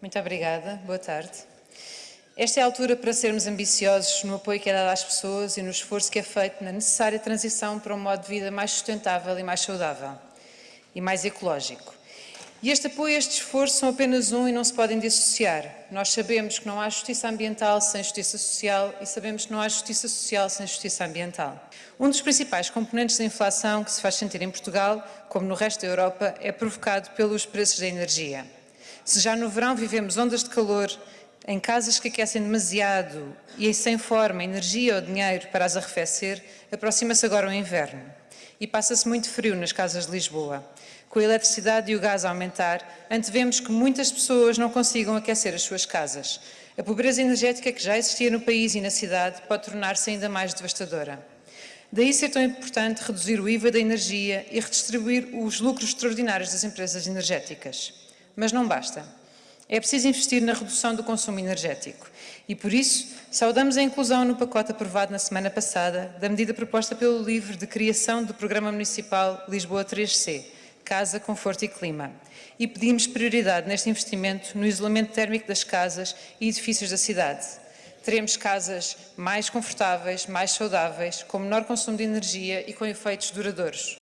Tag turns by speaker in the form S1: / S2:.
S1: Muito obrigada. Boa tarde. Esta é a altura para sermos ambiciosos no apoio que é dado às pessoas e no esforço que é feito na necessária transição para um modo de vida mais sustentável e mais saudável e mais ecológico. E este apoio e este esforço são apenas um e não se podem dissociar. Nós sabemos que não há justiça ambiental sem justiça social e sabemos que não há justiça social sem justiça ambiental. Um dos principais componentes da inflação que se faz sentir em Portugal, como no resto da Europa, é provocado pelos preços da energia. Se já no verão vivemos ondas de calor em casas que aquecem demasiado e sem forma, energia ou dinheiro para as arrefecer, aproxima-se agora o inverno e passa-se muito frio nas casas de Lisboa. Com a eletricidade e o gás a aumentar, antevemos que muitas pessoas não consigam aquecer as suas casas. A pobreza energética que já existia no país e na cidade pode tornar-se ainda mais devastadora. Daí ser tão importante reduzir o IVA da energia e redistribuir os lucros extraordinários das empresas energéticas. Mas não basta. É preciso investir na redução do consumo energético e, por isso, saudamos a inclusão no pacote aprovado na semana passada da medida proposta pelo LIVRE de criação do Programa Municipal Lisboa 3C, Casa, Conforto e Clima, e pedimos prioridade neste investimento no isolamento térmico das casas e edifícios da cidade. Teremos casas mais confortáveis, mais saudáveis, com menor consumo de energia e com efeitos duradouros.